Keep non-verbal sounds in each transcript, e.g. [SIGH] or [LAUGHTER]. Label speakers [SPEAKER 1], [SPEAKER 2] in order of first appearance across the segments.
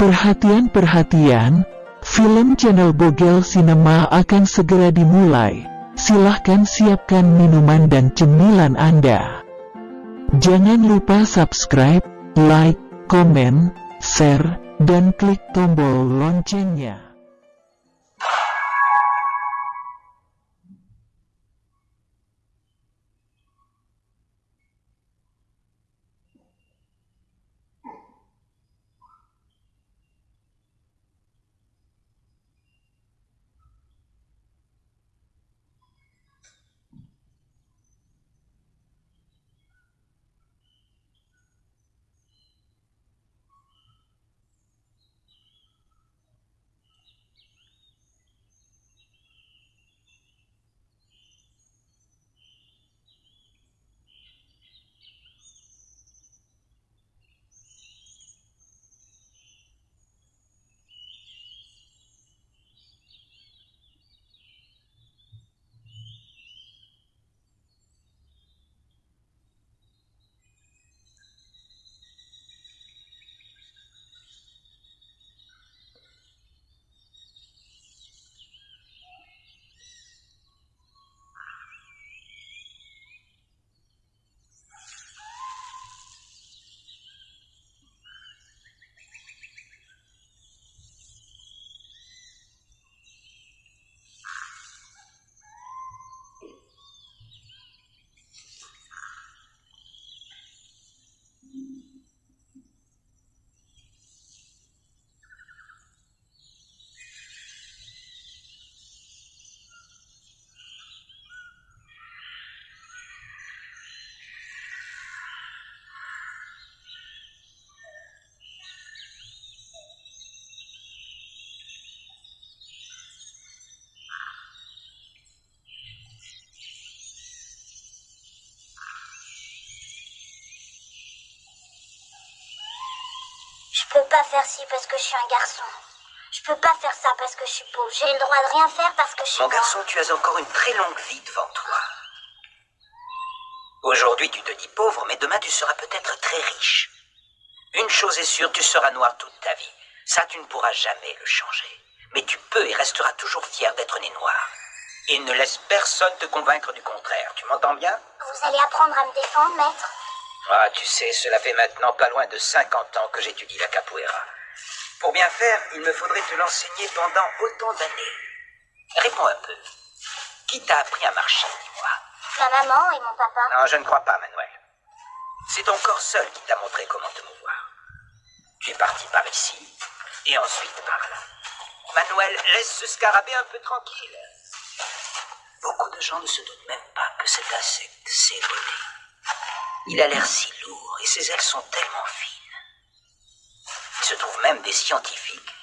[SPEAKER 1] Perhatian-perhatian, film channel Bogel Cinema akan segera dimulai. Silahkan siapkan minuman dan cemilan Anda. Jangan lupa subscribe, like, komen, share, dan klik tombol loncengnya.
[SPEAKER 2] Je peux pas faire ci parce que je suis un garçon. Je peux pas faire ça parce que je suis pauvre. J'ai le droit de rien faire parce que je suis
[SPEAKER 3] Mon garçon, tu as encore une très longue vie devant toi. Aujourd'hui, tu te dis pauvre, mais demain, tu seras peut-être très riche. Une chose est sûre, tu seras noir toute ta vie. Ça, tu ne pourras jamais le changer. Mais tu peux et resteras toujours fier d'être né noir. Et ne laisse personne te convaincre du contraire. Tu m'entends bien?
[SPEAKER 2] Vous allez apprendre à me défendre, maître?
[SPEAKER 3] Ah, tu sais, cela fait maintenant pas loin de 50 ans que j'étudie la capoeira. Pour bien faire, il me faudrait te l'enseigner pendant autant d'années. Réponds un peu. Qui t'a appris à marcher, dis-moi
[SPEAKER 2] Ma maman et mon papa.
[SPEAKER 3] Non, je ne crois pas, Manuel. C'est ton corps seul qui t'a montré comment te mouvoir. Tu es parti par ici, et ensuite par là. Manuel, laisse ce scarabée un peu tranquille. Beaucoup de gens ne se doutent même pas que cet insecte s'est volé. Il a l'air si lourd, et ses ailes sont tellement fines. Il se trouve même des scientifiques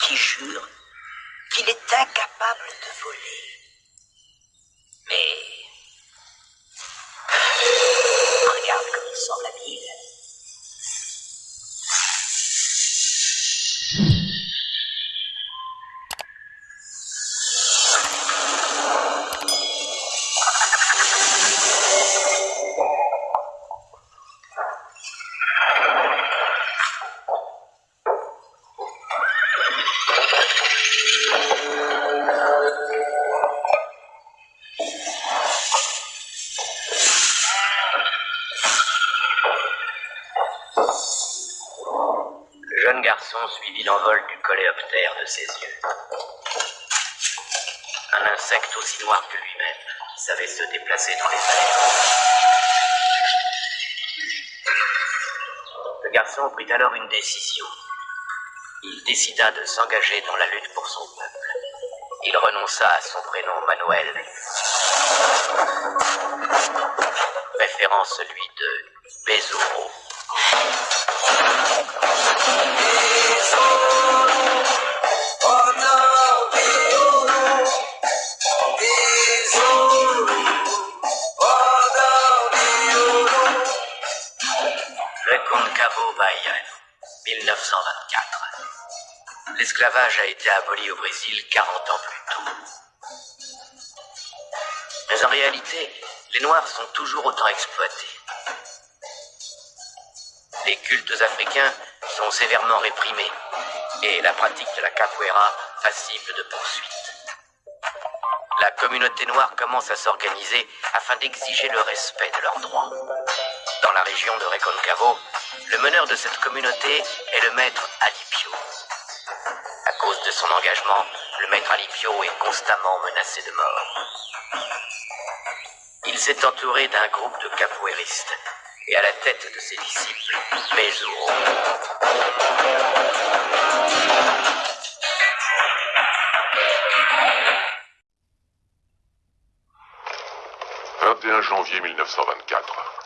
[SPEAKER 3] qui jurent qu'il est incapable de voler. Mais Regarde comme il semble habile.
[SPEAKER 4] Ses yeux. Un insecte aussi noir que lui-même, savait se déplacer dans les airs. Le garçon prit alors une décision. Il décida de s'engager dans la lutte pour son peuple. Il renonça à son prénom Manuel, préférant celui de Bezuro. Reconcavo L'esclavage a été aboli au Brésil 40 ans plus tôt. Mais en réalité, les Noirs sont toujours autant exploités. Les cultes africains sont sévèrement réprimés et la pratique de la capoeira passible de poursuite. La communauté noire commence à s'organiser afin d'exiger le respect de leurs droits. Dans la région de Reconcavo, le meneur de cette communauté est le maître Alipio. À cause de son engagement, le maître Alipio est constamment menacé de mort. Il s'est entouré d'un groupe de capoeiristes et à la tête de ses disciples, Mezuro.
[SPEAKER 5] « 21 janvier 1924.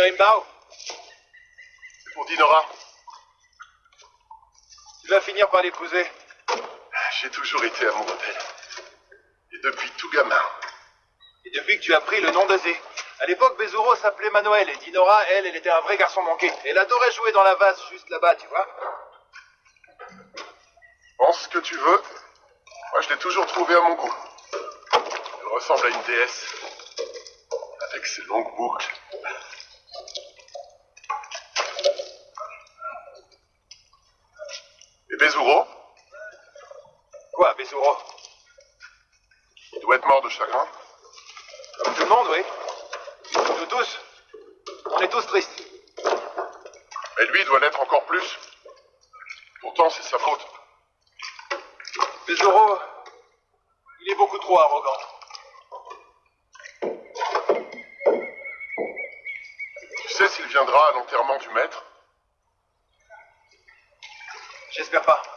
[SPEAKER 6] Imbao,
[SPEAKER 7] Pour Dinora,
[SPEAKER 6] tu vas finir par l'épouser.
[SPEAKER 7] j'ai toujours été amoureux d'elle. Et depuis tout gamin.
[SPEAKER 6] Et depuis que tu as pris le nom d'Azé. À l'époque, Bezuro s'appelait Manuel et Dinora, elle, elle était un vrai garçon manqué. Elle adorait jouer dans la vase juste là-bas, tu vois.
[SPEAKER 7] Pense ce que tu veux. Moi, je l'ai toujours trouvée à mon goût. Elle ressemble à une déesse. Avec ses longues boucles. Et Bezuro, Il doit être mort de chagrin.
[SPEAKER 6] Comme tout le monde, oui. Nous tous. On est tous tristes.
[SPEAKER 7] Mais lui, doit l'être encore plus. Pourtant, c'est sa faute.
[SPEAKER 6] Bezuro, il est beaucoup trop arrogant.
[SPEAKER 7] Tu sais s'il viendra à l'enterrement du maître?
[SPEAKER 6] J'espère pas.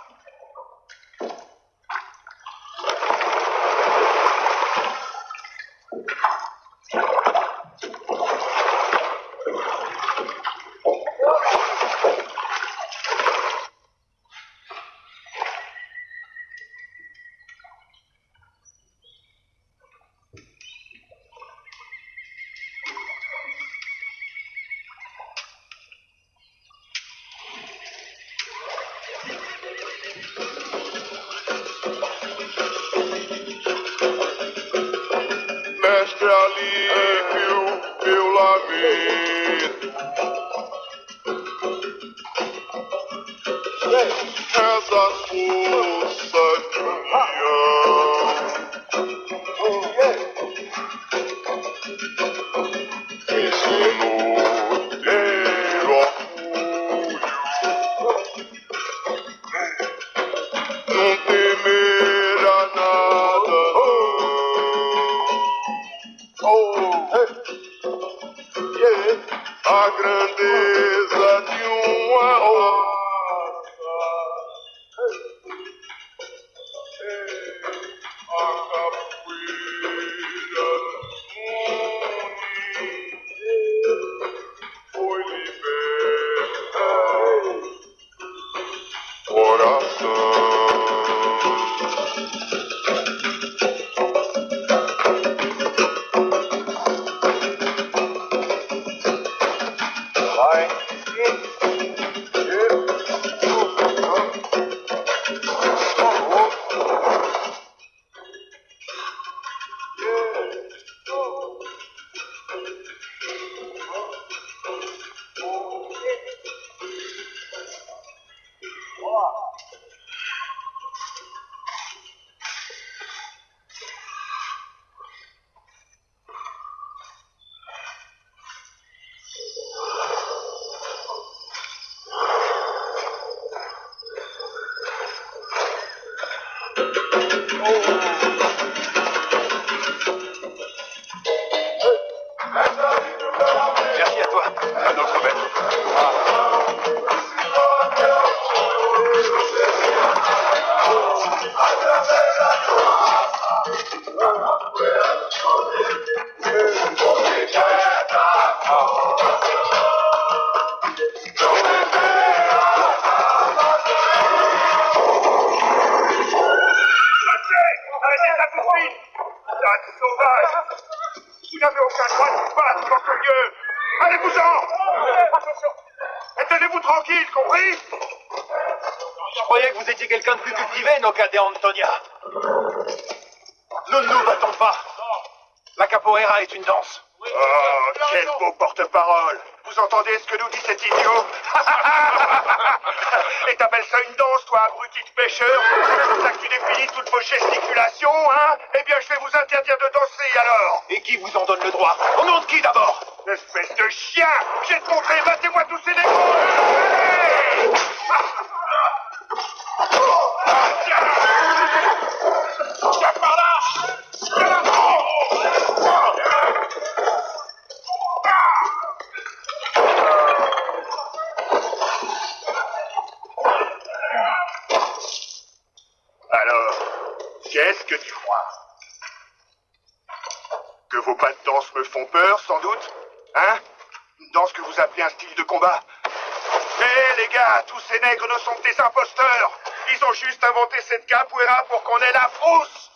[SPEAKER 6] La
[SPEAKER 8] frousse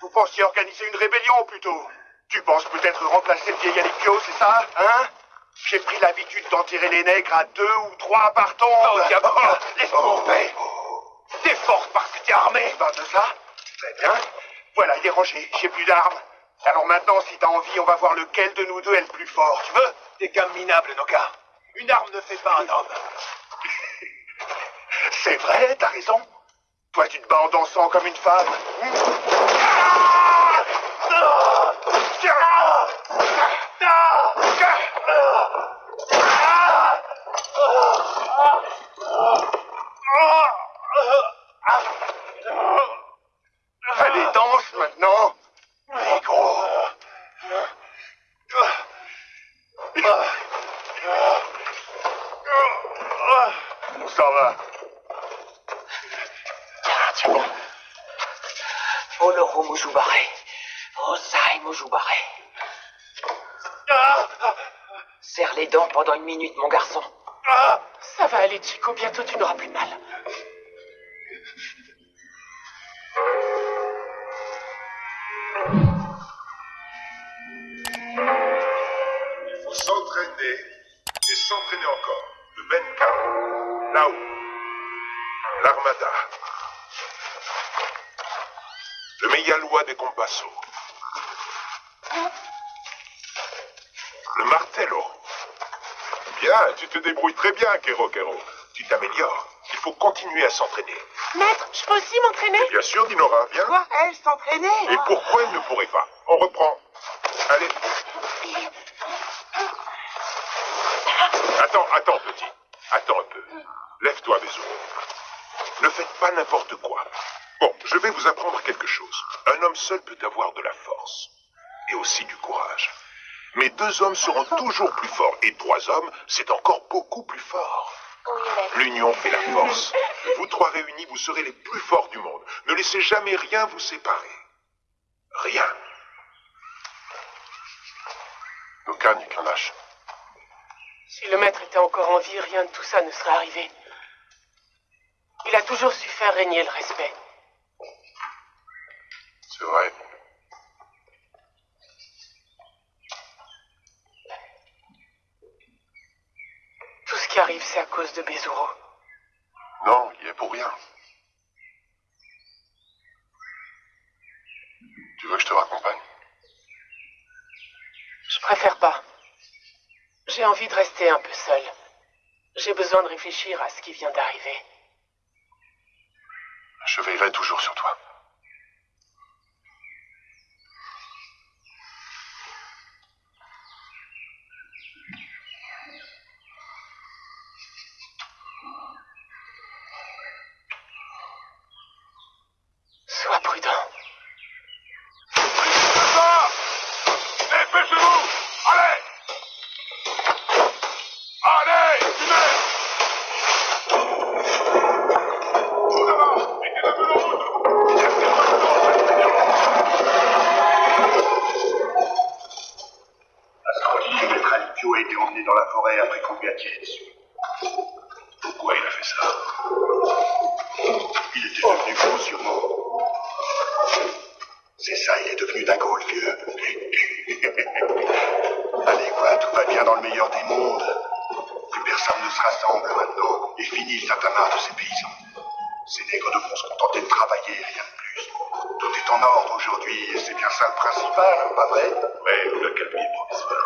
[SPEAKER 8] Vous pensiez organiser une rébellion plutôt Tu penses peut-être remplacer le vieil Alikio, c'est ça Hein? J'ai pris l'habitude d'enterrer les nègres à deux ou trois par tombe
[SPEAKER 6] Oh, diable Laisse-moi en paix T'es forte parce que t'es armé
[SPEAKER 8] Tu parles de ça Très bien. Voilà, il est rangé. J'ai plus d'armes. Alors maintenant, si t'as envie, on va voir lequel de nous deux est le plus fort. Tu veux?
[SPEAKER 6] T'es qu'un minable, Noka. Une arme ne fait pas un homme.
[SPEAKER 8] C'est vrai, t'as raison. Toi, tu te bats en dansant comme une femme. Allez, danse maintenant. Négro. On s'en va.
[SPEAKER 3] Oloro Mujubare. Osai Mujubare. Serre les dents pendant une minute, mon garçon.
[SPEAKER 9] Ça va aller, Chico. Bientôt, tu n'auras plus mal.
[SPEAKER 5] Meyalois des Compasso, le Martello. Bien, tu te débrouilles très bien, Kero Kero. Tu t'améliores. Il faut continuer à s'entraîner.
[SPEAKER 9] Maître, je peux aussi m'entraîner?
[SPEAKER 5] Bien sûr, Dinora, viens.
[SPEAKER 9] Quoi Elle s'entraîner
[SPEAKER 5] Et pourquoi elle ne pourrait pas? On reprend. Allez. Attends, attends, petit. Attends un peu. Lève-toi, Bézou. Ne faites pas n'importe quoi. Bon, je vais vous apprendre quelque chose. Seul peut avoir de la force. Et aussi du courage. Mais deux hommes seront toujours plus forts. Et trois hommes, c'est encore beaucoup plus fort. L'union fait la force. Vous trois réunis, vous serez les plus forts du monde. Ne laissez jamais rien vous séparer. Rien. Aucun qu'un lâche.
[SPEAKER 9] Si le maître était encore en vie, rien de tout ça ne serait arrivé. Il a toujours su faire régner le respect.
[SPEAKER 5] C'est vrai.
[SPEAKER 9] Tout ce qui arrive, c'est à cause de Bezuro.
[SPEAKER 5] Non, il y est pour rien. Tu veux que je te raccompagne
[SPEAKER 9] Je préfère pas. J'ai envie de rester un peu seul. J'ai besoin de réfléchir à ce qui vient d'arriver.
[SPEAKER 8] A été emmené dans la forêt après qu'on lui tiré dessus. Pourquoi il a fait ça Il était devenu fou, sûrement. C'est ça, il est devenu dingo, le vieux. [LAUGHS] Allez, quoi, tout va bien dans le meilleur des mondes. Plus personne ne se rassemble maintenant. Et fini le tatamar de ces paysans. Ces nègres devront se contenter de travailler, rien de plus. Tout est en ordre aujourd'hui, et c'est bien ça le principal, pas vrai
[SPEAKER 5] Mais vous la calmez, professeur.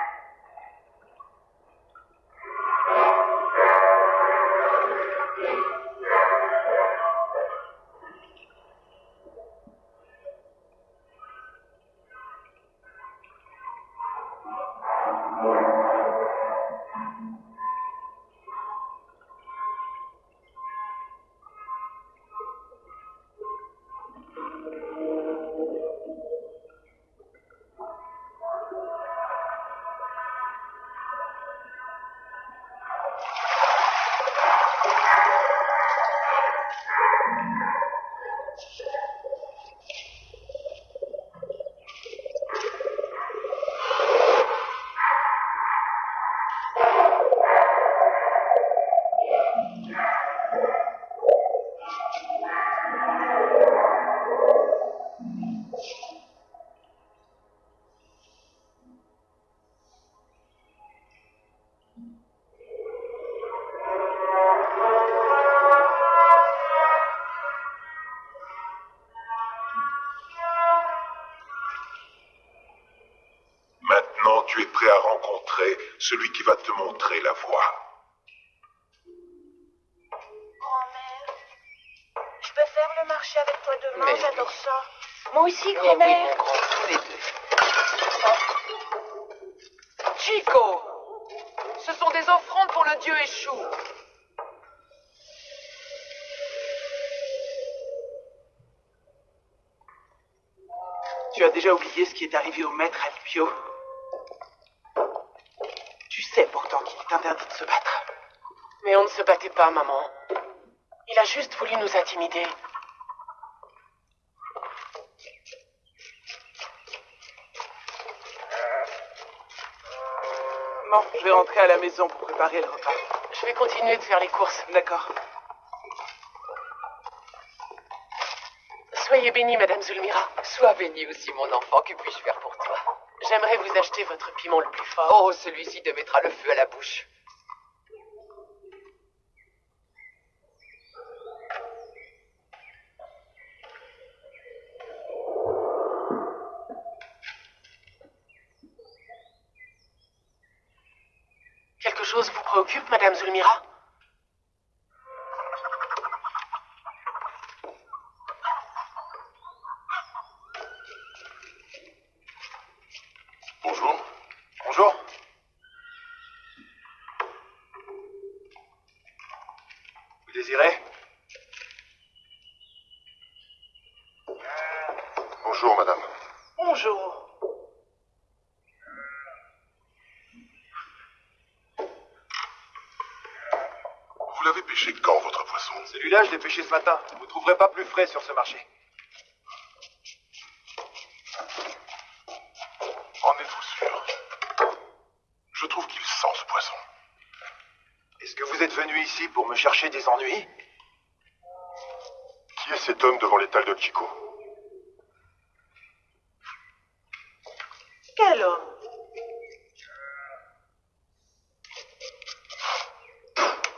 [SPEAKER 5] celui qui va te montrer la voie.
[SPEAKER 2] Grand-mère, Je peux faire le marché avec toi demain, j'adore ça. Moi aussi, grand-mère.
[SPEAKER 9] Chico, ce sont des offrandes pour le dieu Échou.
[SPEAKER 10] Tu as déjà oublié ce qui est arrivé au maître Alpio? Est interdit de se battre.
[SPEAKER 9] Mais on ne se battait pas, maman. Il a juste voulu nous intimider.
[SPEAKER 10] Bon, je vais rentrer à la maison pour préparer le repas.
[SPEAKER 9] Je vais continuer de faire les courses.
[SPEAKER 10] D'accord.
[SPEAKER 9] Soyez bénie, Madame Zulmira.
[SPEAKER 11] Sois bénie aussi, mon enfant. Que puis-je faire
[SPEAKER 9] J'aimerais vous acheter votre piment le plus fort.
[SPEAKER 11] Oh, celui-ci te mettra le feu à la bouche.
[SPEAKER 9] Quelque chose vous préoccupe, Madame Zulmira
[SPEAKER 12] Bonjour.
[SPEAKER 6] Bonjour. Vous désirez
[SPEAKER 12] Bonjour, madame.
[SPEAKER 10] Bonjour.
[SPEAKER 12] Vous l'avez pêché quand, votre poisson
[SPEAKER 6] Celui-là, je l'ai pêché ce matin. Vous trouverez pas plus frais sur ce marché.
[SPEAKER 12] En êtes-vous sûr? Je trouve qu'il sent ce poisson.
[SPEAKER 6] Est-ce que vous êtes venu ici pour me chercher des ennuis?
[SPEAKER 12] Qui est cet homme devant l'étal de Chico
[SPEAKER 10] Quel homme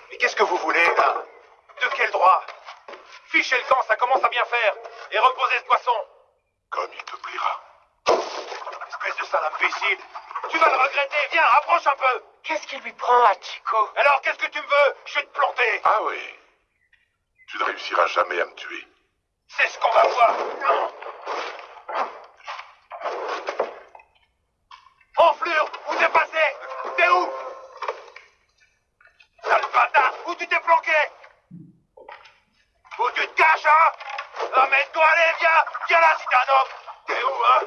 [SPEAKER 6] Mais qu'est-ce que vous voulez, là De quel droit Fichez le camp, ça commence à bien faire. Et reposez ce poisson.
[SPEAKER 12] Comme il te plaira.
[SPEAKER 6] Espèce de sale imbécile. Tu vas le regretter. Viens, approche un peu.
[SPEAKER 9] Qu'est-ce qui lui prend à Chico
[SPEAKER 6] Alors, qu'est-ce que tu me veux Je vais te planter.
[SPEAKER 12] Ah oui. Tu ne réussiras jamais à me tuer.
[SPEAKER 6] C'est ce qu'on va voir. Enflure, où t'es passé T'es où Sale bâtard, où tu t'es planqué Où tu te caches, hein Amène-toi, allez, viens Viens là, si t'es un homme T'es où, hein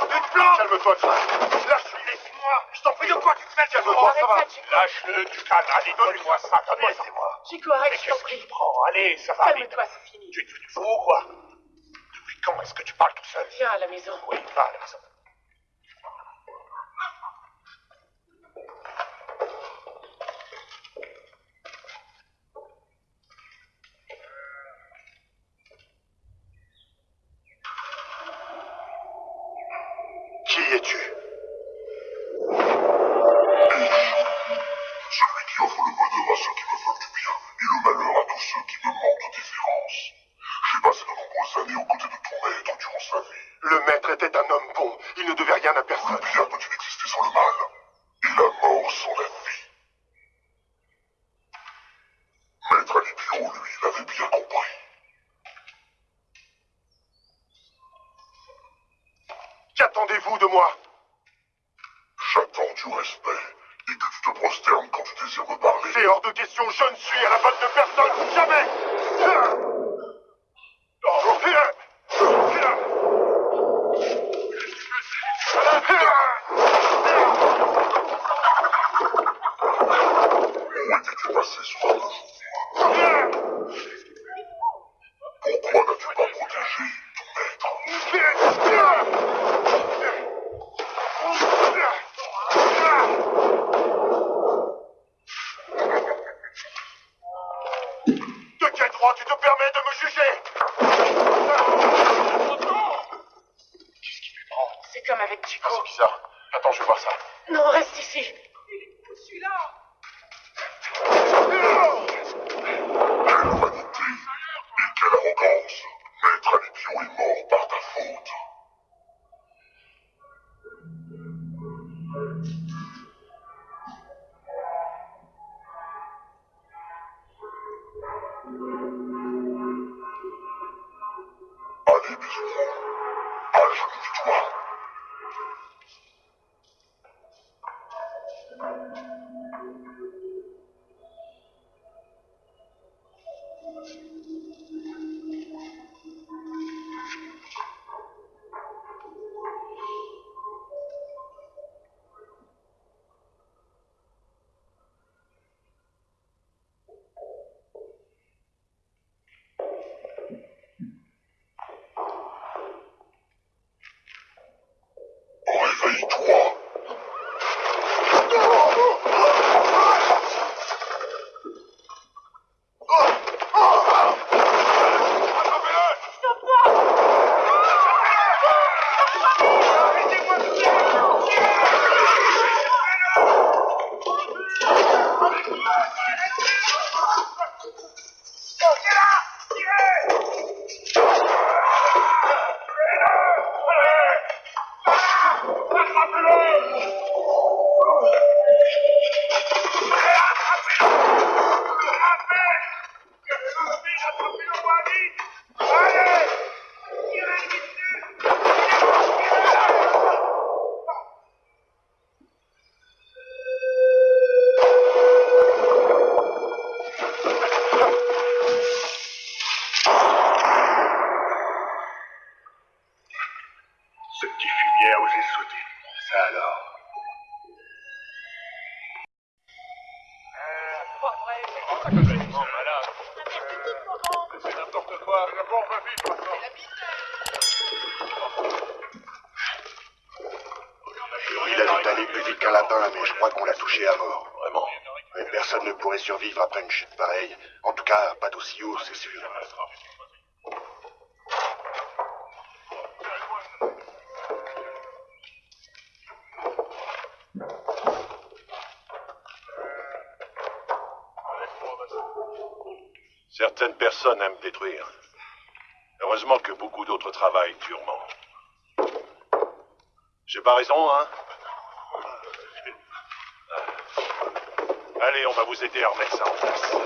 [SPEAKER 6] Tu te planques
[SPEAKER 12] Calme-toi, Jack.
[SPEAKER 6] Lâche-le, laisse-moi Je t'en prie, de quoi tu te mêles
[SPEAKER 12] Calme-toi, ça va.
[SPEAKER 9] Arrête ça, Chico.
[SPEAKER 12] Lâche-le, du calme. Allez, donne-moi ça, donne-moi
[SPEAKER 9] je t'en prie.
[SPEAKER 12] prends? Allez, ça va.
[SPEAKER 9] Calme-toi, c'est fini.
[SPEAKER 12] Tu es devenu fou ou quoi Depuis quand est-ce que tu parles tout seul?
[SPEAKER 9] Viens à la maison.
[SPEAKER 12] Oui, va à la maison. Personne, C'est
[SPEAKER 5] n'importe quoi. D'abord, va vite, maintenant.
[SPEAKER 8] Il a dû aller plus vite qu'un lapin, mais je crois qu'on l'a touché à mort.
[SPEAKER 5] Vraiment
[SPEAKER 8] Mais personne ne pourrait survivre après une chute pareille. En tout cas, pas d'aussi haut, c'est sûr.
[SPEAKER 5] Certaines personnes aiment détruire. Heureusement que beaucoup d'autres travaillent durement. J'ai pas raison, hein Allez, on va vous aider à remettre ça en place.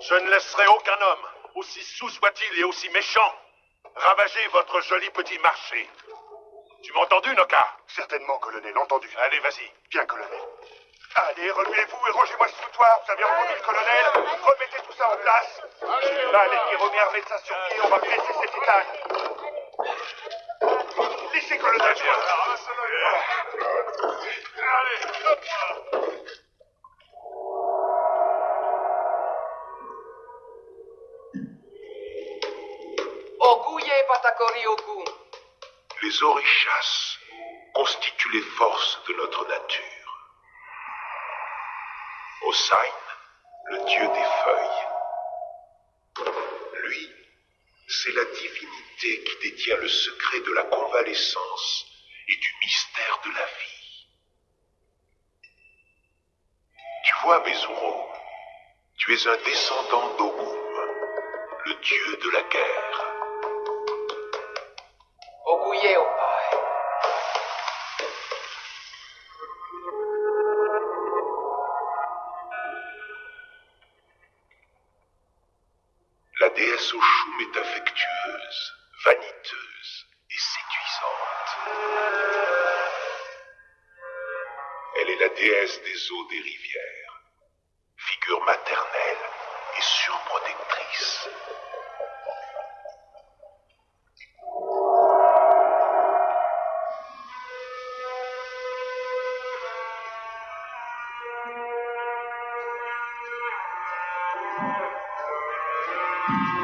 [SPEAKER 5] Je ne laisserai aucun homme, aussi sous soit-il et aussi méchant, ravager votre joli petit marché. Tu m'as entendu, Noka?
[SPEAKER 8] Certainement, colonel, entendu.
[SPEAKER 5] Allez, vas-y.
[SPEAKER 8] Bien, colonel. Allez, remuez-vous et rangez-moi ce foutoir. Vous avez entendu le colonel Remettez tout ça en place. Allez, Pierrot, remettre ça sur pied. On va blesser cet étal. Laissez, colonel.
[SPEAKER 11] Oguye Patakori Ogun.
[SPEAKER 5] Les orishas constituent les forces de notre nature. Osain, le dieu des feuilles. Lui, c'est la divinité qui détient le secret de la convalescence et du mystère de la vie. Tu vois, Bezuro, tu es un descendant d'Ogum, le dieu de la guerre.
[SPEAKER 8] Yeah.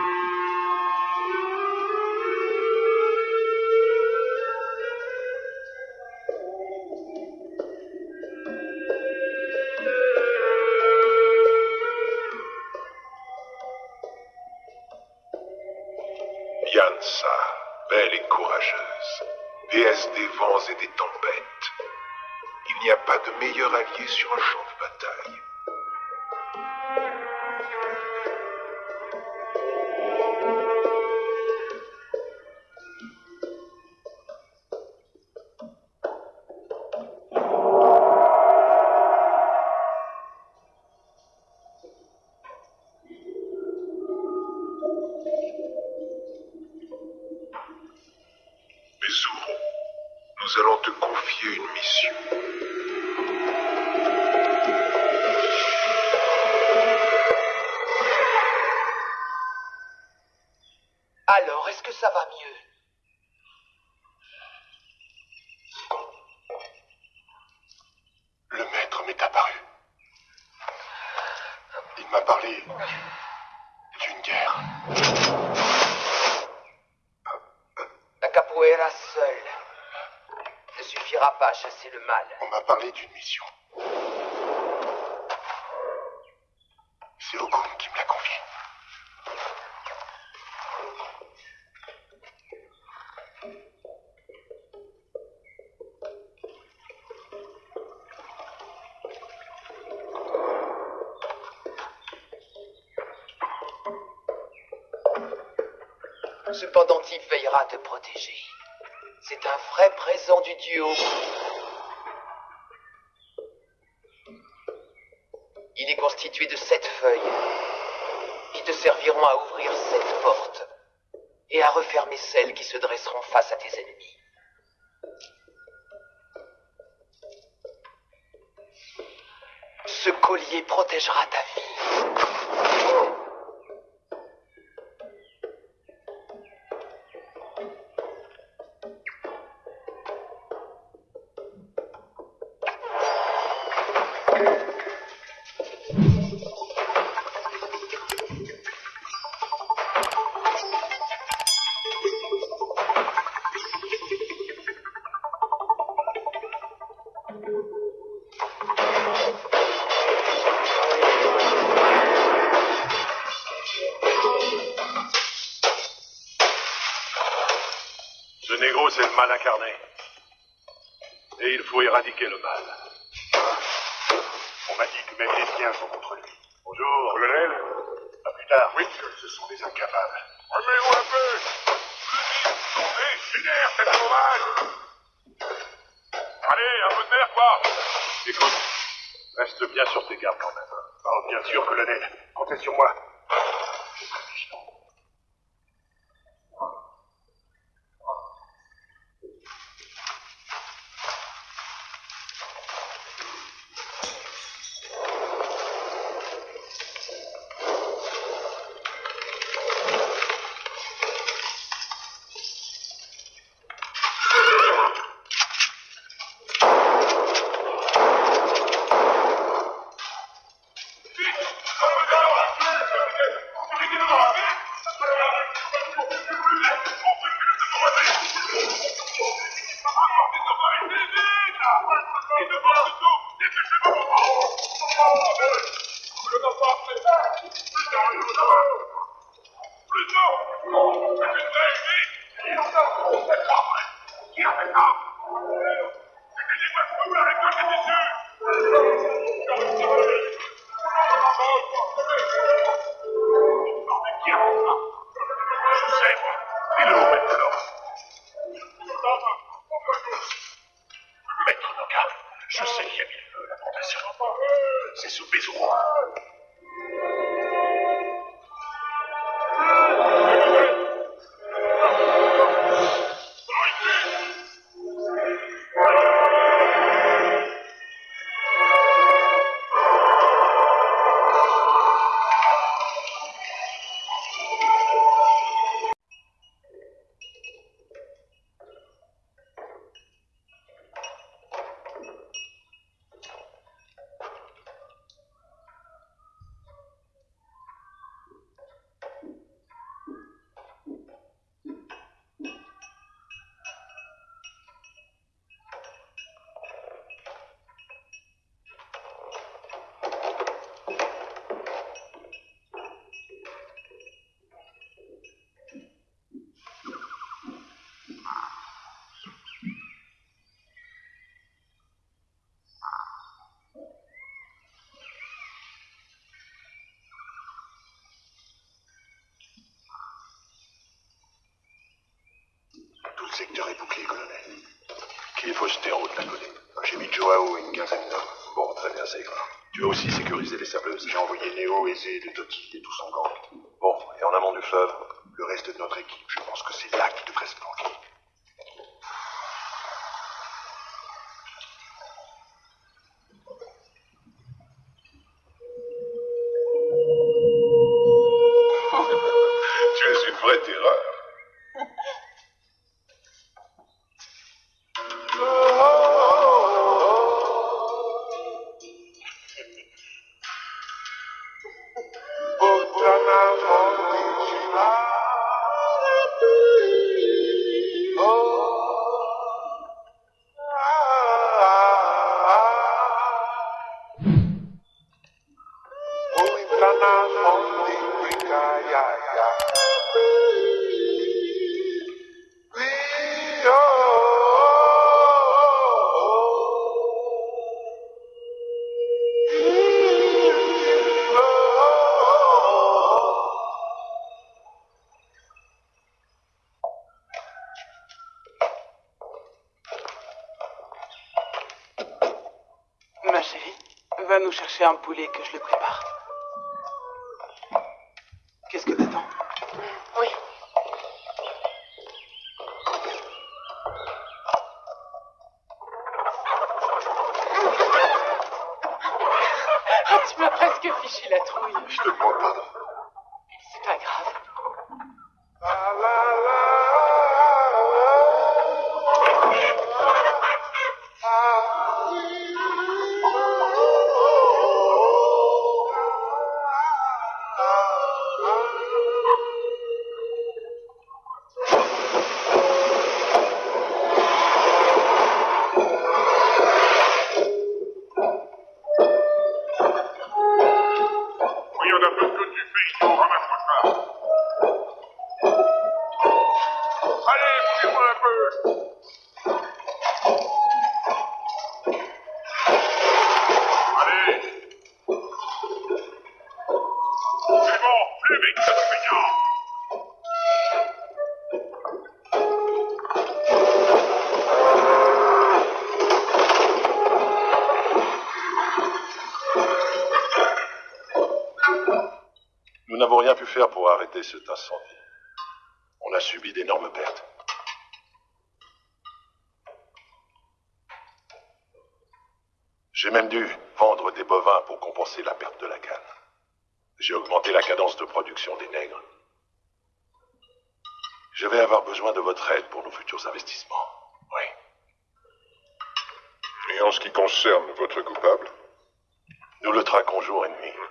[SPEAKER 8] Parlé d'une mission. C'est Okun qui me l'a confié.
[SPEAKER 11] Ce pendentif veillera à te protéger. C'est un vrai présent du dieu Ogun. Il est constitué de sept feuilles qui te
[SPEAKER 7] C'est le mal incarné. Et il faut éradiquer le mal.
[SPEAKER 8] On m'a dit que même les siens sont contre lui. Bonjour, colonel. À plus tard. Oui, ce sont des incapables.
[SPEAKER 7] Remets-vous un peu sauvage Allez, un peu de nerf, quoi Écoute, reste bien sur tes gardes quand même.
[SPEAKER 8] Oh, bien sûr, colonel. Comptez sur moi. Est bouclé, colonel.
[SPEAKER 7] Jeter en haut de la colline.
[SPEAKER 8] J'ai mis Joao et une quinzaine d'hommes.
[SPEAKER 7] Bon, très bien, ça ira. Tu as aussi sécurisé les sableuses.
[SPEAKER 8] J'ai envoyé Néo, Aizé, de Toki et tout son gang.
[SPEAKER 7] Bon, et en amont du fleuve
[SPEAKER 8] Le reste de notre équipe, je pense que c'est là qu'ils devraient se
[SPEAKER 7] n'avons rien pu faire pour arrêter cet incendie. On a subi d'énormes pertes. J'ai même dû vendre des bovins pour compenser la perte de la canne. J'ai augmenté la cadence de production des nègres. Je vais avoir besoin de votre aide pour nos futurs investissements. Oui.
[SPEAKER 13] Et en ce qui concerne votre coupable?
[SPEAKER 7] Nous le traquons jour et nuit.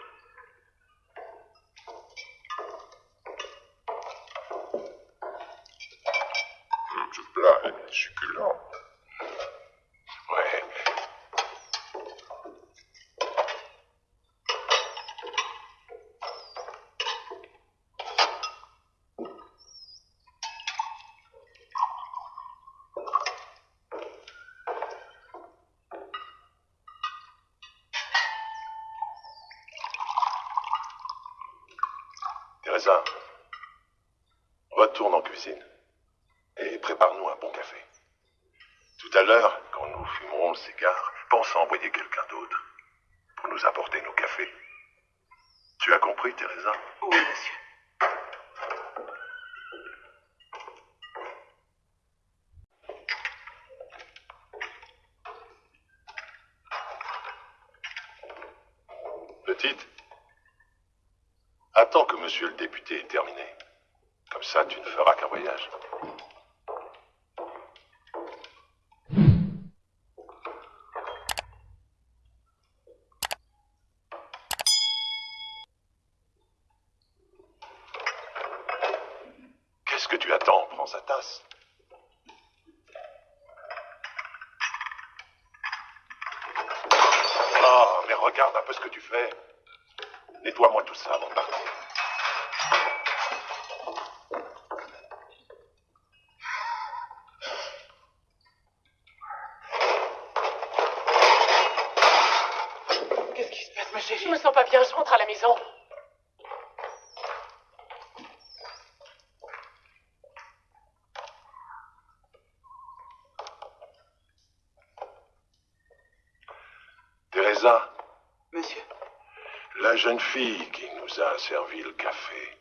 [SPEAKER 7] Fille qui nous a servi le café,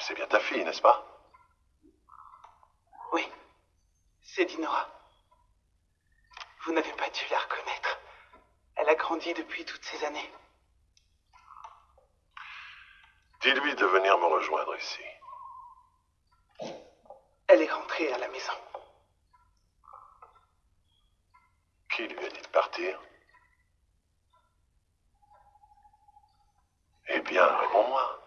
[SPEAKER 7] c'est bien ta fille, n'est-ce pas?
[SPEAKER 10] Oui, c'est Dinora. Vous n'avez pas dû la reconnaître. Elle a grandi depuis toutes ces années.
[SPEAKER 7] Dis-lui de venir me rejoindre ici.
[SPEAKER 10] Elle est rentrée à la maison.
[SPEAKER 7] Qui lui a dit de partir? Eh bien, réponds-moi.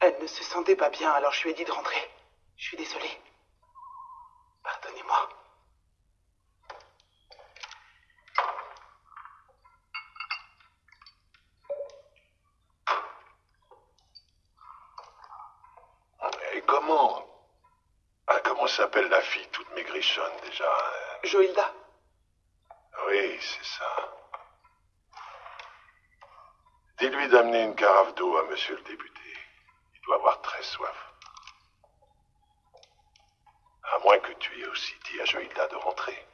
[SPEAKER 10] Elle ne se sentait pas bien, alors je lui ai dit de rentrer. Je suis désolé. Pardonnez-moi.
[SPEAKER 7] Et comment Ah, comment s'appelle la fille toute maigrichonne déjà hein?
[SPEAKER 10] Joïlda,
[SPEAKER 7] Oui, c'est ça. Dis-lui d'amener une carafe d'eau à monsieur le député. Il doit avoir très soif. À moins que tu aies aussi dit à Joïlda de rentrer.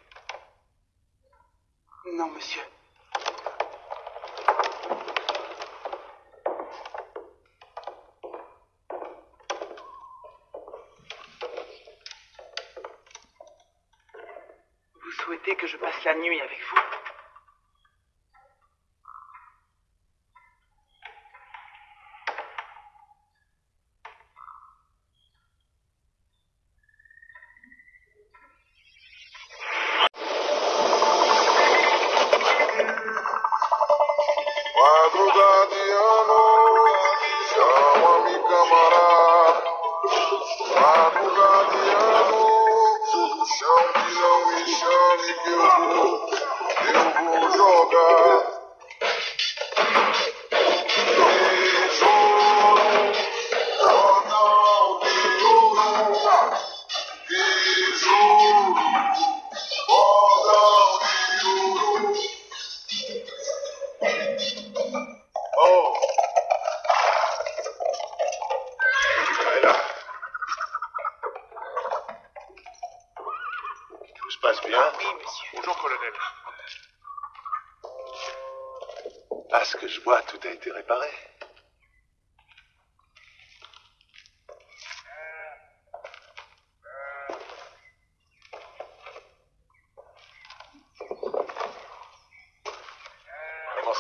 [SPEAKER 14] Non, monsieur. Vous souhaitez que je passe la nuit avec vous?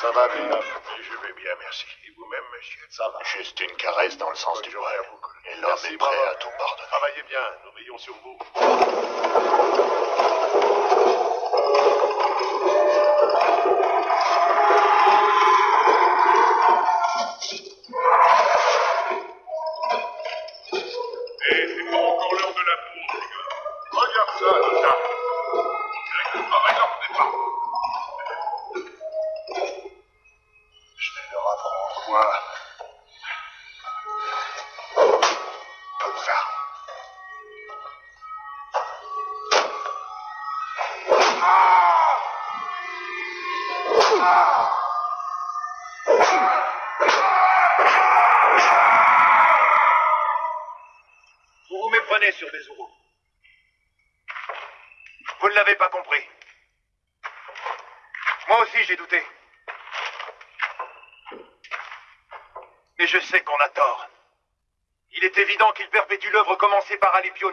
[SPEAKER 8] Ça va, Villeneuve Je vais bien, merci. Et vous-même, monsieur? Ça va.
[SPEAKER 15] Juste une caresse dans le sens du poil. Et l'homme est prêt à tout pardonner.
[SPEAKER 8] Travaillez bien, nous veillons sur vous.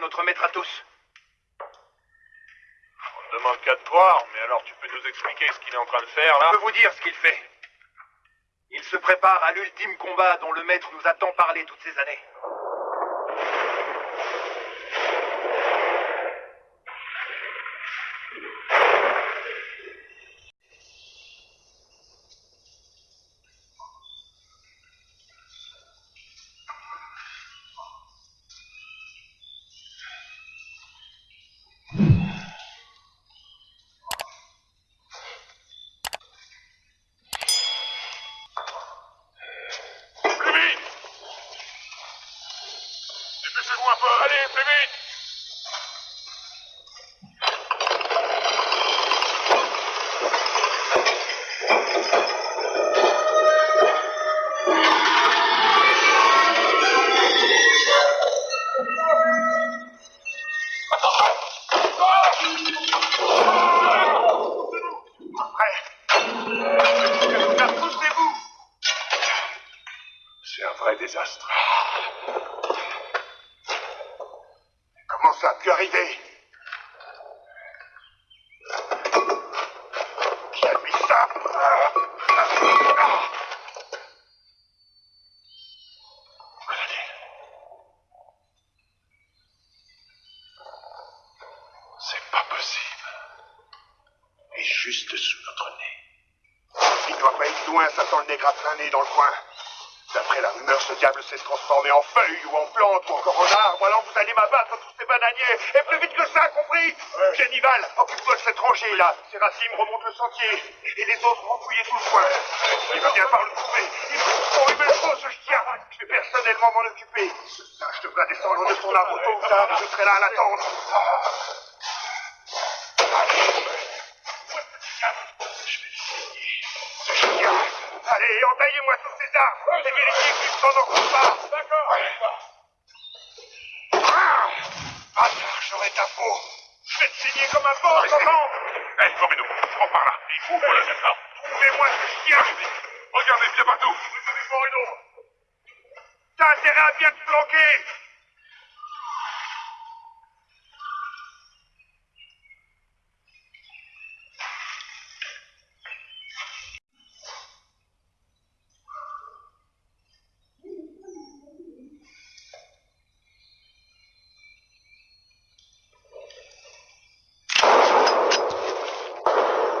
[SPEAKER 6] Notre maître à tous.
[SPEAKER 5] On ne demande qu'à te croire, mais alors tu peux nous expliquer ce qu'il est en train de faire, là
[SPEAKER 6] Je peux vous dire ce qu'il fait. Il se prépare à l'ultime combat dont le maître nous a tant parlé toutes ces années.
[SPEAKER 8] Juste sous notre nez. Il doit pas être loin, ça sent le nez gratin dans le coin. D'après la rumeur, ce diable s'est transformé en feuille ou en plante ou encore en arbre. Alors vous allez m'abattre tous ces bananiers. Et plus vite que ça, compris Génival, occupe-toi de cette rangée là. Séracime remonte le sentier. Et les autres vont fouiller tout le coin. Il va bien par le trouver. Il me faut, me le faut, ce chien. Je vais personnellement m'en occuper. Ce singe devra descendre de son arbre tôt ou tard. Je serai là à l'attendre. Je Allez, entaillez-moi tous ces arbres. Et vérifiez qu'ils ne s'en encore pas. D'accord. Ah, j'aurai ta peau. Je vais te signer comme un porc, comment
[SPEAKER 5] Hé, Moreno, prends par là. Il faut voilà, d'accord. Trouvez-moi ce chien Regardez bien partout Moreno
[SPEAKER 8] T'as intérêt à bien te planquer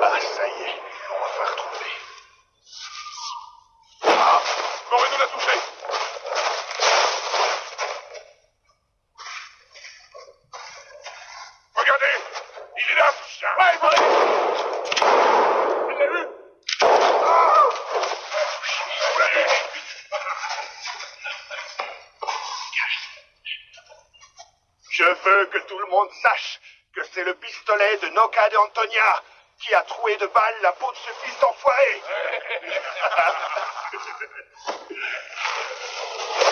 [SPEAKER 8] Ah, ça y est, on va faire retrouver.
[SPEAKER 5] Ah Moreno l'a touché Regardez Il est là, ce chien Ouais, Il l'a vu Ah On l'a eu
[SPEAKER 8] Je veux que tout le monde sache que c'est le pistolet de Noca de Antonia qui a troué de balles la peau de ce fils d'enfoiré. [LAUGHS]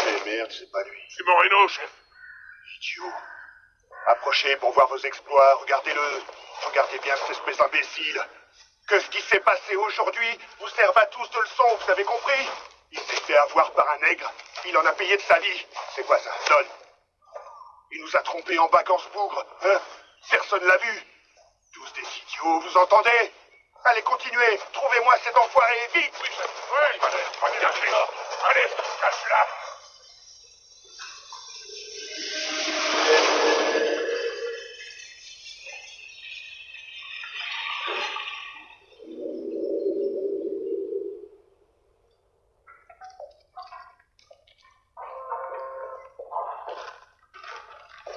[SPEAKER 8] Eh merde, c'est pas lui.
[SPEAKER 5] C'est Moreno, chef.
[SPEAKER 8] Idiot. Approchez pour voir vos exploits, regardez-le. Regardez bien cette espèce d'imbécile. Que ce qui s'est passé aujourd'hui vous serve à tous de leçon, vous avez compris? Il s'est fait avoir par un nègre, il en a payé de sa vie. C'est quoi ça? Donne. Nous a trompés en ce bougre, hein? Personne l'a vu. Tous des idiots, vous entendez? Allez, continuez. Trouvez-moi cet enfoiré, vite!
[SPEAKER 5] Oui, allez, allez, allez, cache-la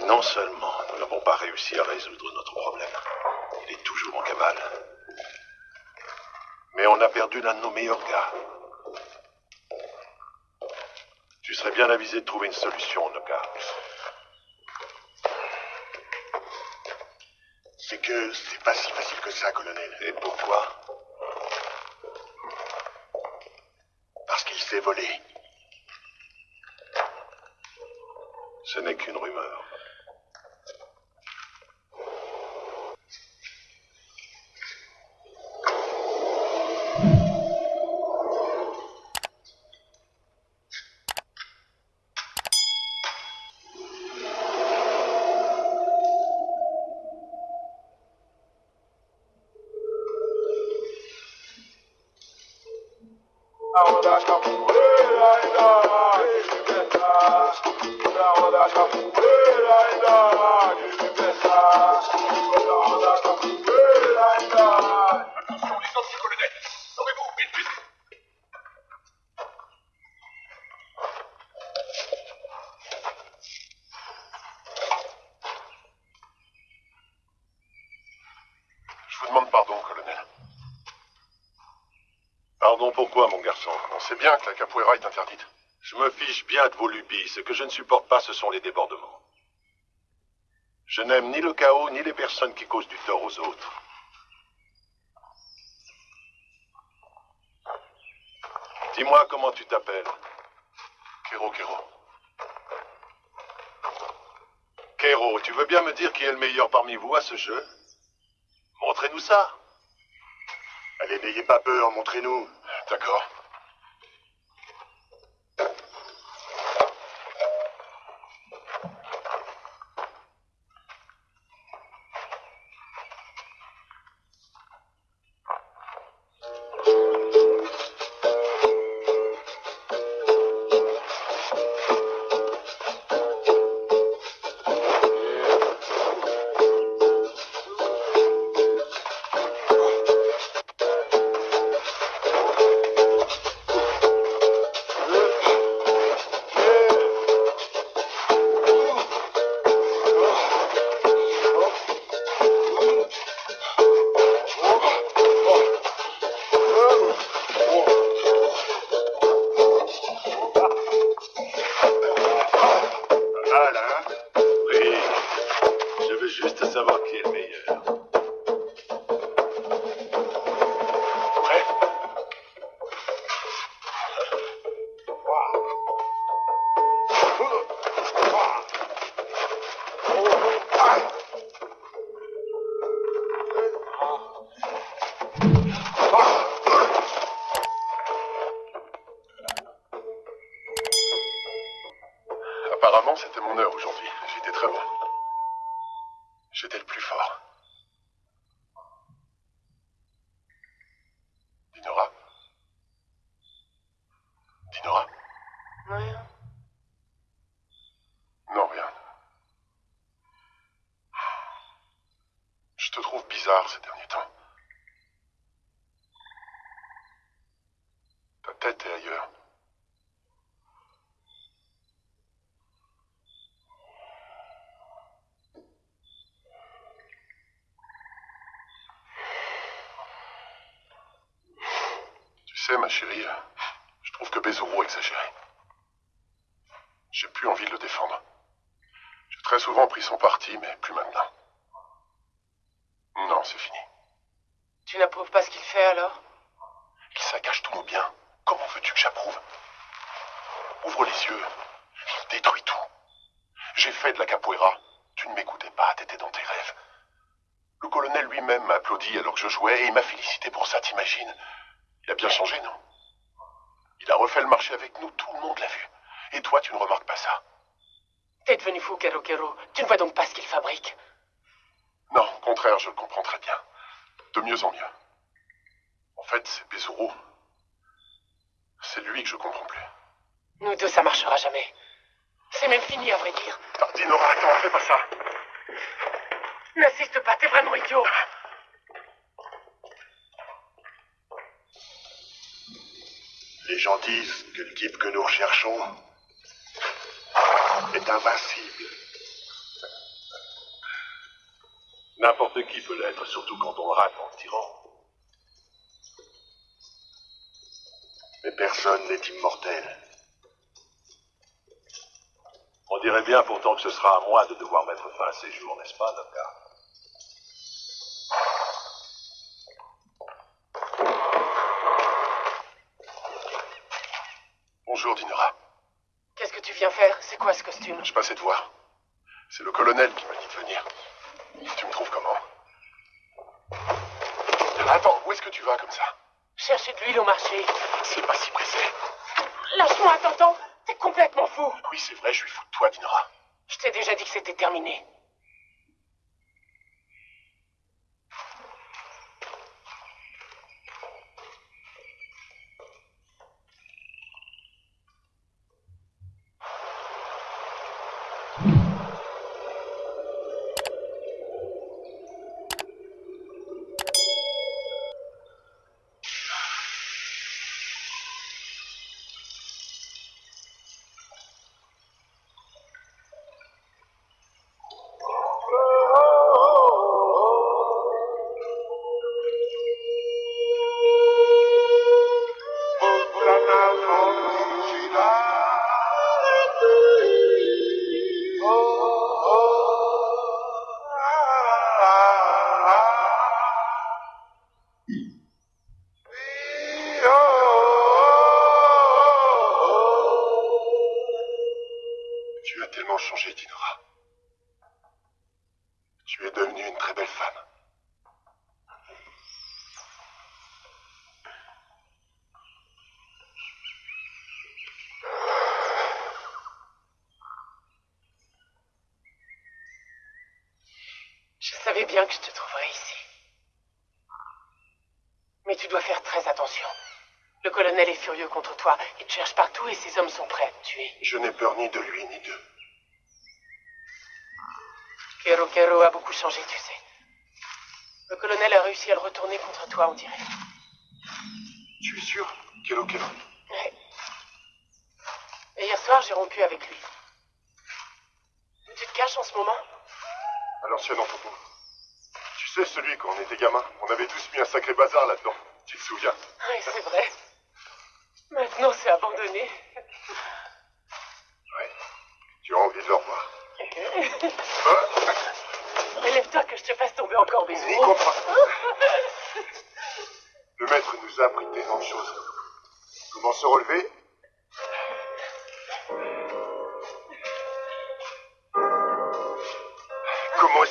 [SPEAKER 7] Non seulement nous n'avons pas réussi à résoudre notre problème, il est toujours en cavale, mais on a perdu l'un de nos meilleurs gars. Tu serais bien avisé de trouver une solution, Noka.
[SPEAKER 8] C'est que c'est pas si facile que ça, colonel.
[SPEAKER 7] Et pourquoi?
[SPEAKER 8] Parce qu'il s'est volé.
[SPEAKER 7] Ce n'est qu'une Ce que je ne supporte pas, ce sont les débordements. Je n'aime ni le chaos, ni les personnes qui causent du tort aux autres. Dis-moi comment tu t'appelles. Kero Kero. Kero, tu veux bien me dire qui est le meilleur parmi vous à ce jeu? Montrez-nous ça.
[SPEAKER 8] Allez, n'ayez pas peur, montrez-nous.
[SPEAKER 7] D'accord.
[SPEAKER 9] à
[SPEAKER 7] moi de devoir mettre fin à ces jours, n'est-ce pas, Docteur? Bonjour, Dinora.
[SPEAKER 9] Qu'est-ce que tu viens faire? C'est quoi ce costume?
[SPEAKER 7] Je passais te voir. C'est le colonel qui m'a dit de venir. Tu me trouves comment? Attends, où est-ce que tu vas comme ça?
[SPEAKER 9] Chercher de l'huile au marché.
[SPEAKER 7] C'est pas si pressé.
[SPEAKER 9] Lâche-moi, t'entends? T'es complètement fou.
[SPEAKER 7] Oui, c'est vrai, je suis fou de toi, Dinora
[SPEAKER 9] t'ai déjà dit que c'était terminé. Je
[SPEAKER 7] n'ai peur ni de lui ni d'eux.
[SPEAKER 9] Kero Kero a beaucoup changé, tu sais. Le colonel a réussi à le retourner contre toi, on dirait.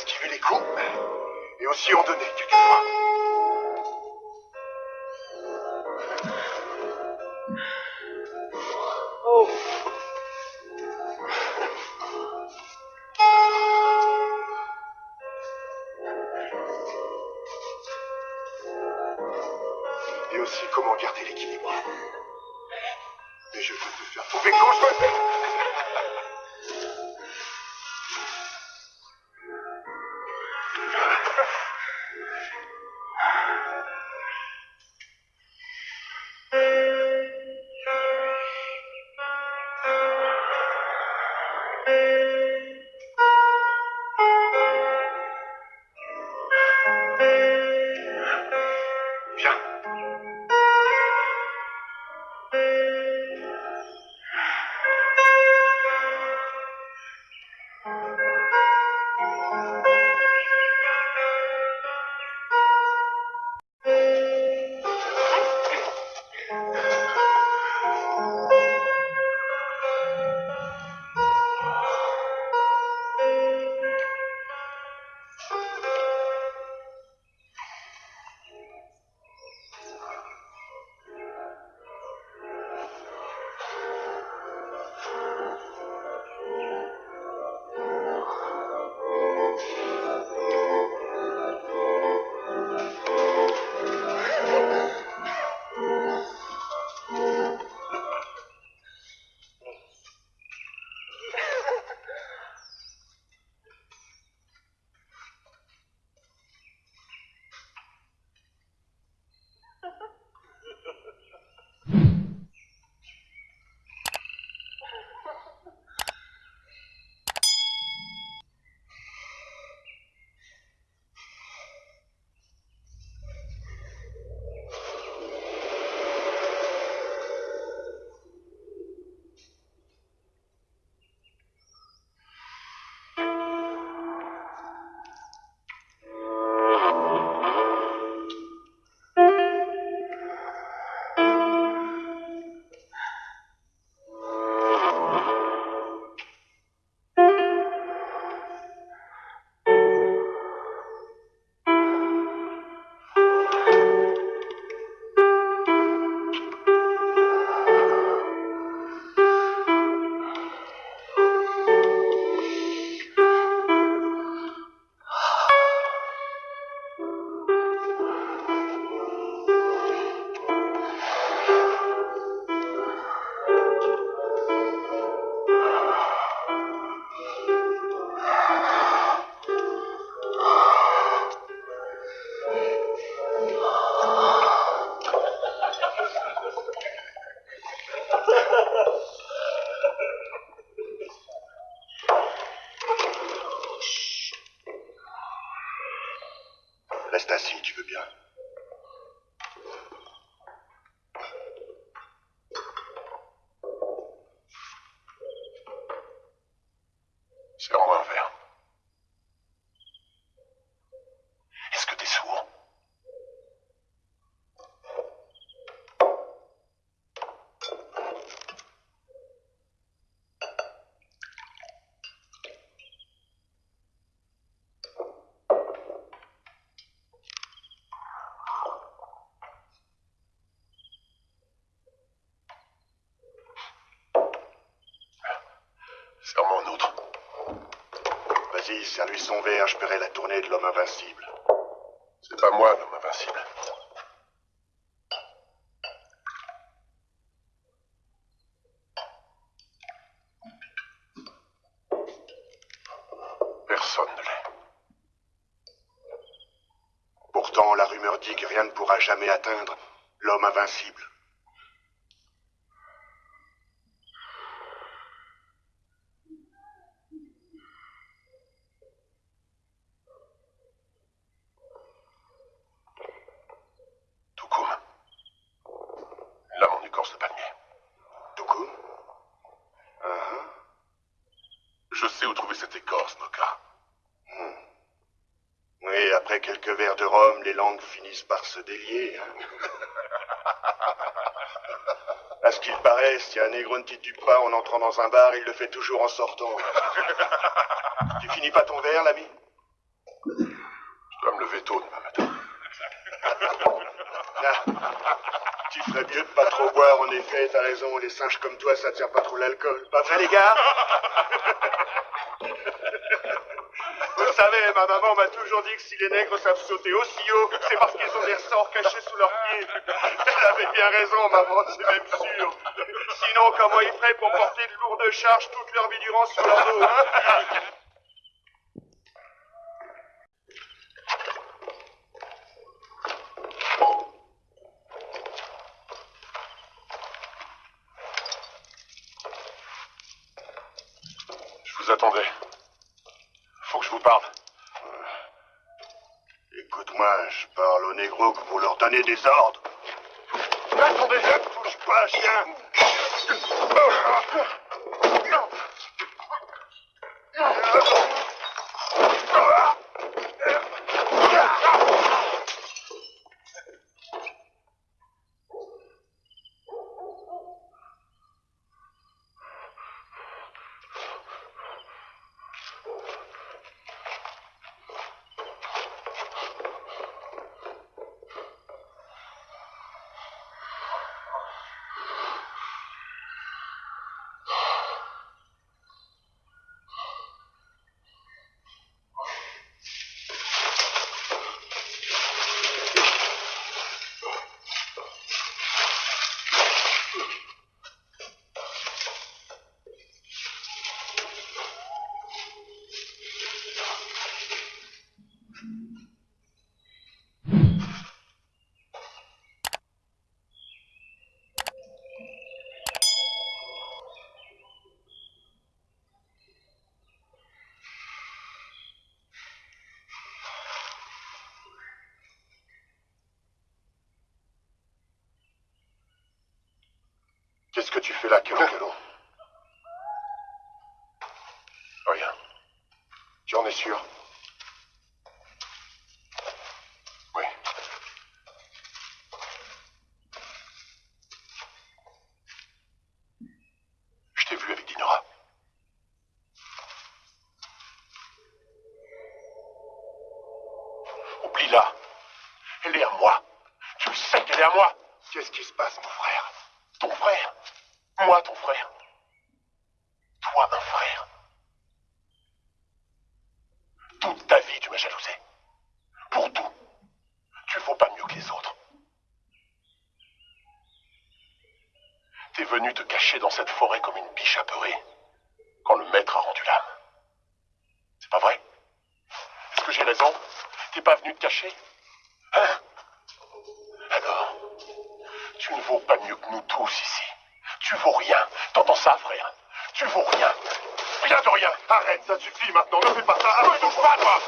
[SPEAKER 7] activer les clous et aussi en donner, tu
[SPEAKER 8] comprends Vas-y, serre-lui son verre, je paierai la tournée de l'homme invincible. C'est pas moi l'homme invincible. Personne ne l'est. Pourtant, la rumeur dit que rien ne pourra jamais atteindre l'homme invincible. Toukoum. Là, mon écorce de palmier. Toukoum Uh-huh. Je sais où trouver cette écorce, Noka. Hmm. Oui, après quelques verres de rhum, les langues finissent par se délier. hein. [LAUGHS] à ce qu'il paraît, si un négro ne titube pas en entrant dans un bar, il le fait toujours en sortant. [LAUGHS] tu finis pas ton verre, l'ami? Je dois me lever tôt demain matin. [LAUGHS] Ah, tu ferais mieux de pas trop boire, en effet, t'as raison, les singes comme toi, ça tient pas trop l'alcool. Pas vrai, les gars? Elle avait bien raison, maman, c'est même sûr. Sinon, comment ils feraient pour porter de lourdes charges toute leur vie durant sur leur dos, hein? donner des ordres.
[SPEAKER 7] T'es pas venu te cacher Hein? Alors Tu ne vaux pas mieux que nous tous ici. Tu vaux rien. T'entends ça, frère? Tu vaux rien. Rien de rien. Arrête, ça suffit maintenant. Ne fais pas ça. Ne touche pas, toi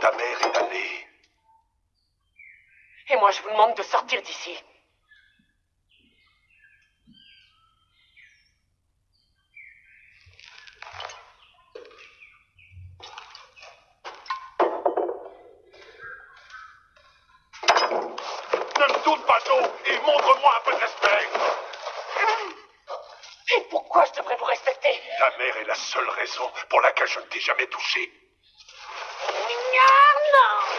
[SPEAKER 5] ta mère est allée.
[SPEAKER 9] Et moi, je vous demande de sortir d'ici.
[SPEAKER 5] Ne me doute pas d'eau et montre-moi un peu de respect.
[SPEAKER 9] Et pourquoi je devrais vous respecter?
[SPEAKER 5] Ta mère est la seule raison pour laquelle je ne t'ai jamais touché. No!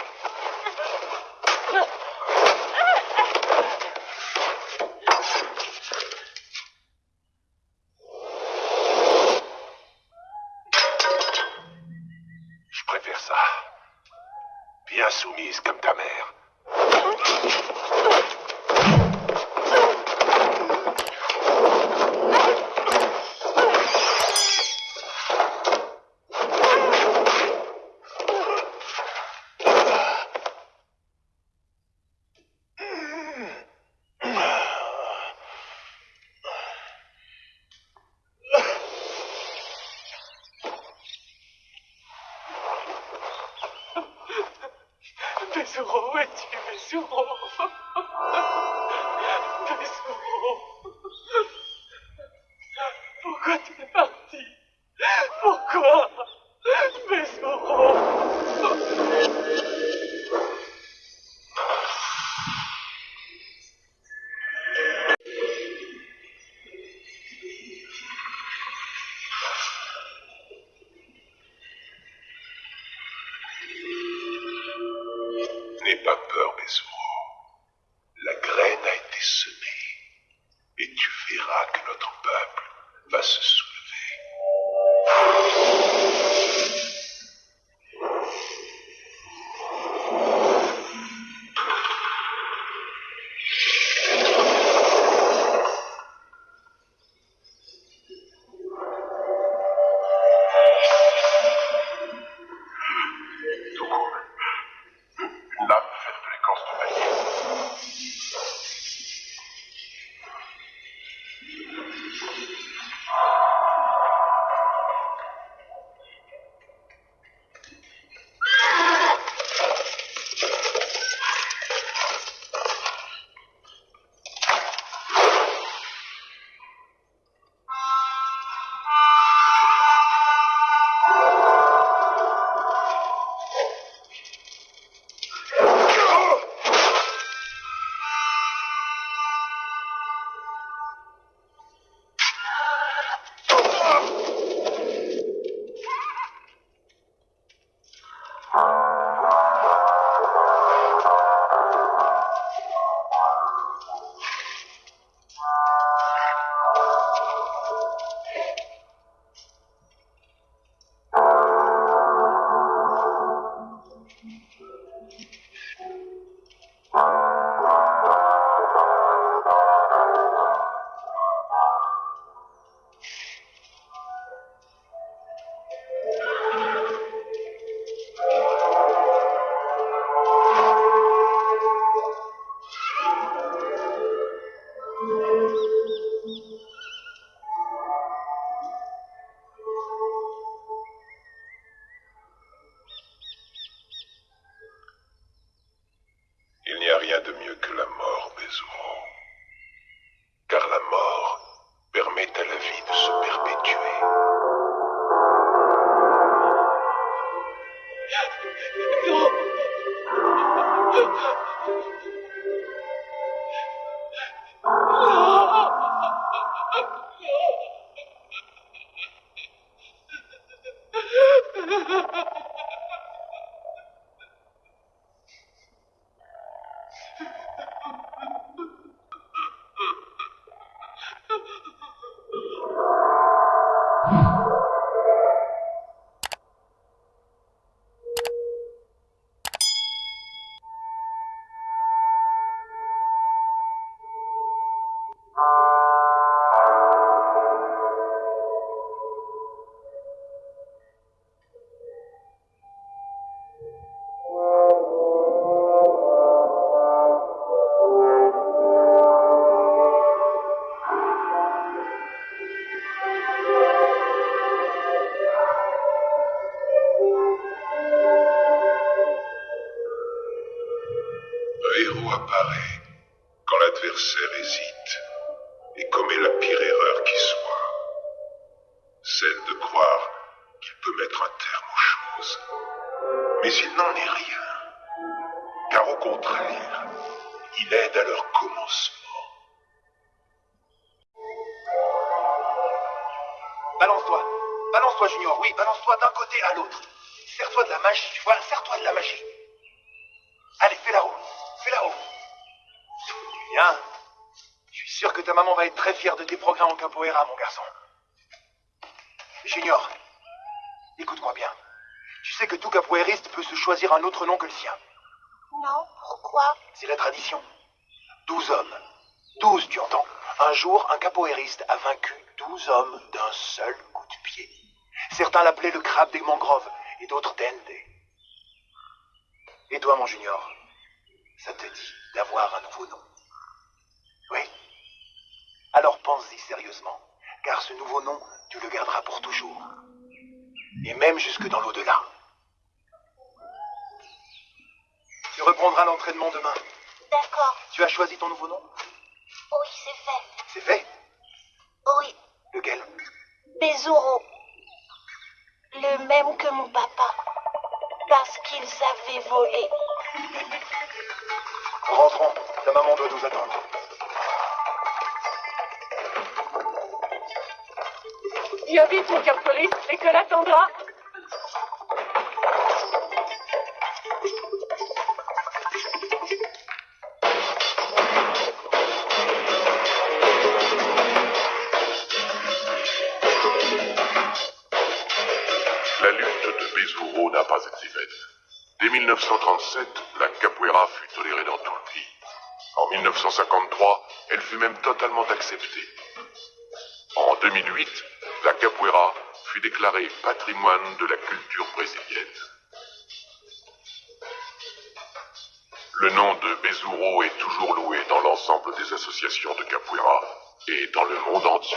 [SPEAKER 6] Balance-toi. Balance-toi, Junior. Oui, balance-toi d'un côté à l'autre. Serre-toi de la magie, tu vois. Serre-toi de la magie. Allez, fais la roue. Fais la roue. Bien. Je suis sûr que ta maman va être très fière de tes progrès en capoeira, mon garçon. Junior, écoute-moi bien. Tu sais que tout capoeiriste peut se choisir un autre nom que le sien.
[SPEAKER 2] Non, pourquoi?
[SPEAKER 6] C'est la tradition. Douze hommes. Douze, tu entends Un jour, un capoeiriste a vaincu douze hommes d'un seul coup de pied. Certains l'appelaient le crabe des mangroves et d'autres Dende. Et toi, mon junior, ça te dit d'avoir un nouveau nom? Oui Alors pense-y sérieusement, car ce nouveau nom, tu le garderas pour toujours. Et même jusque dans l'au-delà. Tu reprendras l'entraînement demain.
[SPEAKER 2] D'accord.
[SPEAKER 6] Tu as choisi ton nouveau nom?
[SPEAKER 2] Oui, c'est fait.
[SPEAKER 6] C'est fait?
[SPEAKER 2] Oui,
[SPEAKER 6] Lequel
[SPEAKER 2] Bezuro. Le même que mon papa. Parce qu'ils avaient volé.
[SPEAKER 6] Rentrons. Ta maman doit nous attendre.
[SPEAKER 9] Viens vite, mon capoeiriste, l'école attendra.
[SPEAKER 5] 1937, la capoeira fut tolérée dans tout le pays. En 1953, elle fut même totalement acceptée. En 2008, la capoeira fut déclarée patrimoine de la culture brésilienne. Le nom de Bezuro est toujours loué dans l'ensemble des associations de capoeira et dans le monde entier.